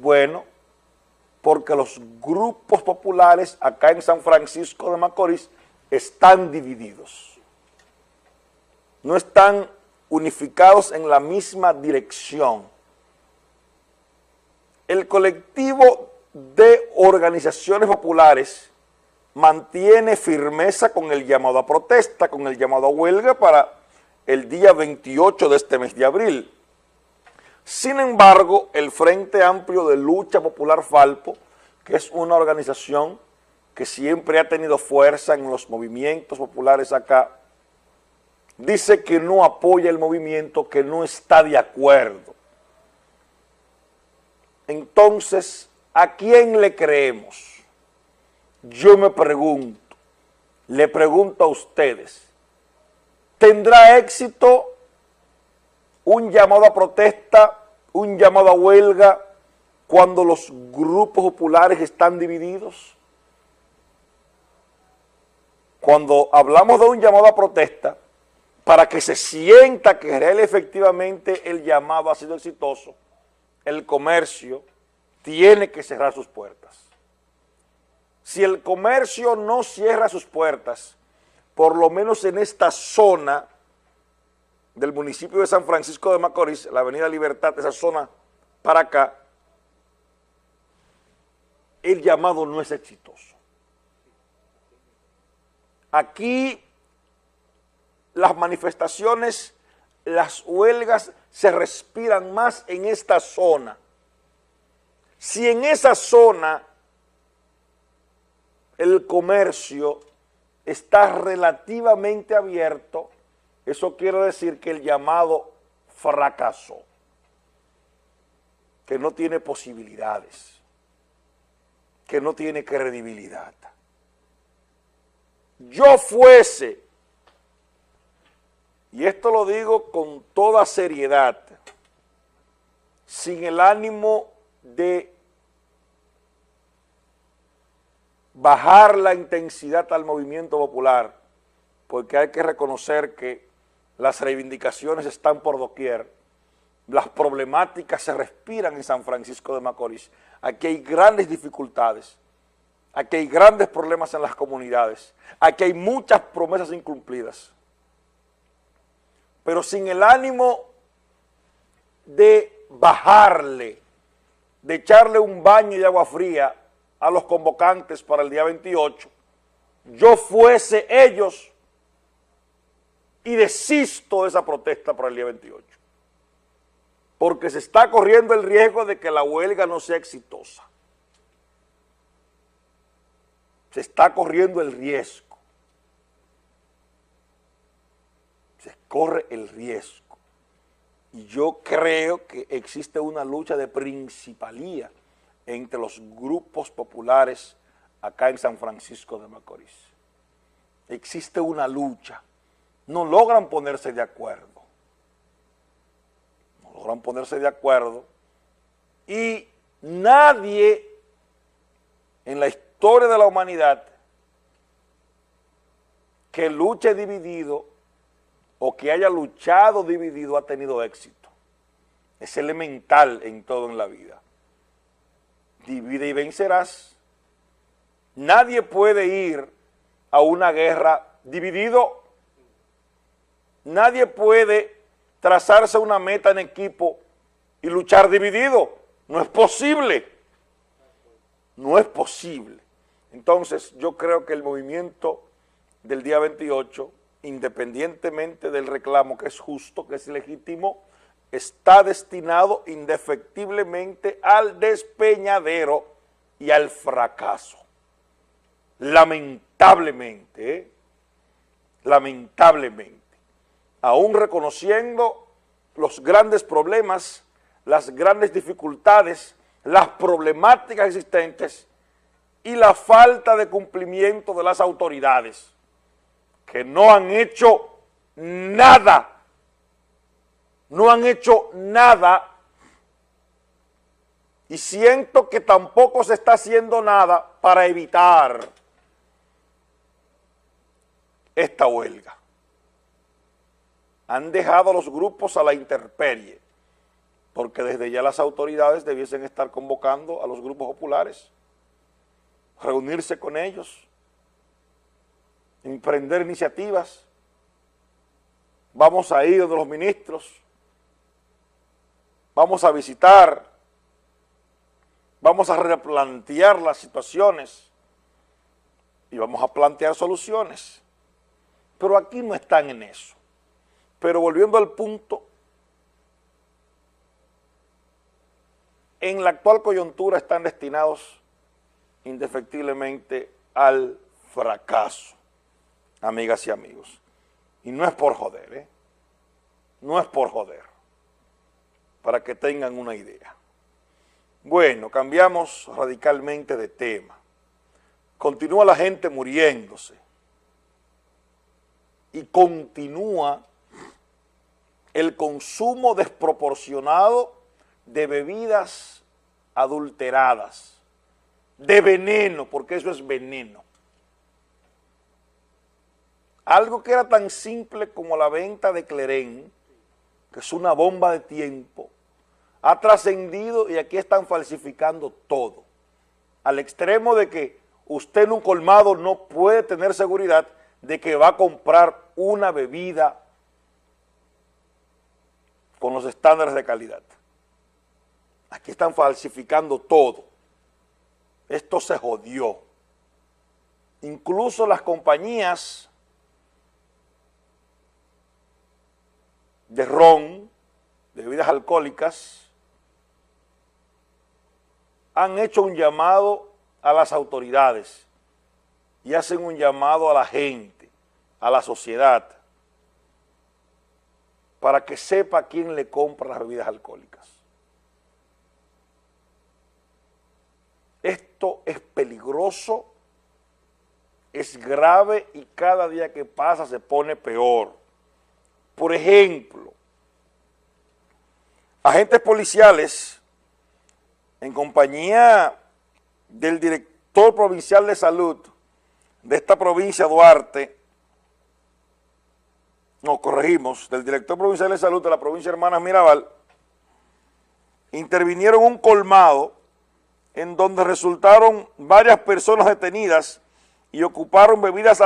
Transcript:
Bueno, porque los grupos populares acá en San Francisco de Macorís están divididos. No están unificados en la misma dirección. El colectivo de organizaciones populares mantiene firmeza con el llamado a protesta, con el llamado a huelga para el día 28 de este mes de abril. Sin embargo, el Frente Amplio de Lucha Popular Falpo, que es una organización que siempre ha tenido fuerza en los movimientos populares acá, dice que no apoya el movimiento, que no está de acuerdo. Entonces, ¿a quién le creemos? Yo me pregunto, le pregunto a ustedes, ¿tendrá éxito un llamado a protesta, un llamado a huelga cuando los grupos populares están divididos? Cuando hablamos de un llamado a protesta, para que se sienta que real efectivamente el llamado ha sido exitoso, el comercio tiene que cerrar sus puertas. Si el comercio no cierra sus puertas, por lo menos en esta zona del municipio de San Francisco de Macorís, la avenida Libertad, esa zona para acá, el llamado no es exitoso. Aquí las manifestaciones, las huelgas se respiran más en esta zona. Si en esa zona el comercio está relativamente abierto, eso quiere decir que el llamado fracasó, que no tiene posibilidades, que no tiene credibilidad. Yo fuese, y esto lo digo con toda seriedad, sin el ánimo de bajar la intensidad al movimiento popular, porque hay que reconocer que las reivindicaciones están por doquier, las problemáticas se respiran en San Francisco de Macorís, aquí hay grandes dificultades, aquí hay grandes problemas en las comunidades, aquí hay muchas promesas incumplidas, pero sin el ánimo de bajarle, de echarle un baño de agua fría a los convocantes para el día 28, yo fuese ellos y desisto de esa protesta para el día 28. Porque se está corriendo el riesgo de que la huelga no sea exitosa. Se está corriendo el riesgo. Se corre el riesgo. Y yo creo que existe una lucha de principalía entre los grupos populares acá en San Francisco de Macorís. Existe una lucha, no logran ponerse de acuerdo, no logran ponerse de acuerdo y nadie en la historia de la humanidad que luche dividido o que haya luchado dividido ha tenido éxito. Es elemental en todo en la vida divide y vencerás. Nadie puede ir a una guerra dividido. Nadie puede trazarse una meta en equipo y luchar dividido. No es posible. No es posible. Entonces, yo creo que el movimiento del día 28, independientemente del reclamo que es justo, que es legítimo, está destinado indefectiblemente al despeñadero y al fracaso. Lamentablemente, ¿eh? lamentablemente, aún reconociendo los grandes problemas, las grandes dificultades, las problemáticas existentes y la falta de cumplimiento de las autoridades, que no han hecho nada no han hecho nada y siento que tampoco se está haciendo nada para evitar esta huelga. Han dejado a los grupos a la interperie, porque desde ya las autoridades debiesen estar convocando a los grupos populares, reunirse con ellos, emprender iniciativas, vamos a ir donde los ministros, vamos a visitar, vamos a replantear las situaciones y vamos a plantear soluciones. Pero aquí no están en eso. Pero volviendo al punto, en la actual coyuntura están destinados indefectiblemente al fracaso, amigas y amigos. Y no es por joder, ¿eh? No es por joder, para que tengan una idea. Bueno, cambiamos radicalmente de tema. Continúa la gente muriéndose y continúa el consumo desproporcionado de bebidas adulteradas, de veneno, porque eso es veneno. Algo que era tan simple como la venta de Clerén, que es una bomba de tiempo, ha trascendido y aquí están falsificando todo, al extremo de que usted en un colmado no puede tener seguridad de que va a comprar una bebida con los estándares de calidad. Aquí están falsificando todo. Esto se jodió. Incluso las compañías de ron, de bebidas alcohólicas, han hecho un llamado a las autoridades y hacen un llamado a la gente, a la sociedad, para que sepa quién le compra las bebidas alcohólicas. Esto es peligroso, es grave y cada día que pasa se pone peor. Por ejemplo, agentes policiales en compañía del director provincial de salud de esta provincia, Duarte, nos corregimos, del director provincial de salud de la provincia de Hermanas Mirabal, intervinieron un colmado en donde resultaron varias personas detenidas y ocuparon bebidas